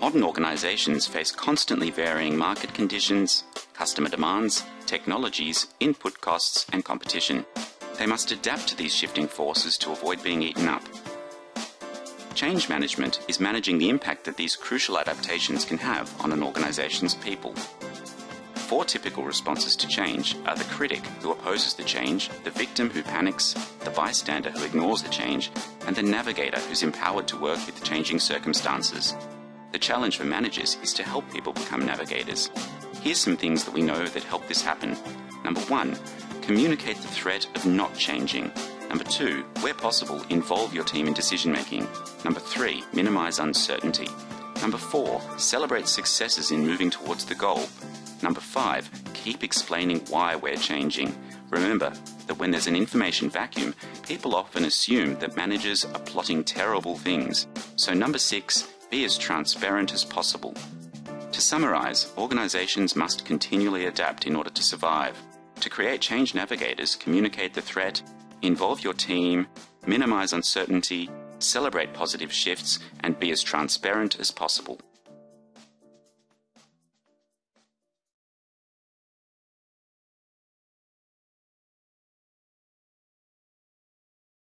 Modern organizations face constantly varying market conditions, customer demands, technologies, input costs, and competition. They must adapt to these shifting forces to avoid being eaten up. Change management is managing the impact that these crucial adaptations can have on an organization's people. Four typical responses to change are the critic who opposes the change, the victim who panics, the bystander who ignores the change, and the navigator who's empowered to work with changing circumstances. The challenge for managers is to help people become navigators. Here's some things that we know that help this happen. Number one, communicate the threat of not changing. Number two, where possible, involve your team in decision making. Number three, minimize uncertainty. Number four, celebrate successes in moving towards the goal. Number five, keep explaining why we're changing. Remember that when there's an information vacuum, people often assume that managers are plotting terrible things. So number six, be as transparent as possible. To summarize, organizations must continually adapt in order to survive. To create change navigators, communicate the threat, involve your team, minimize uncertainty, celebrate positive shifts, and be as transparent as possible.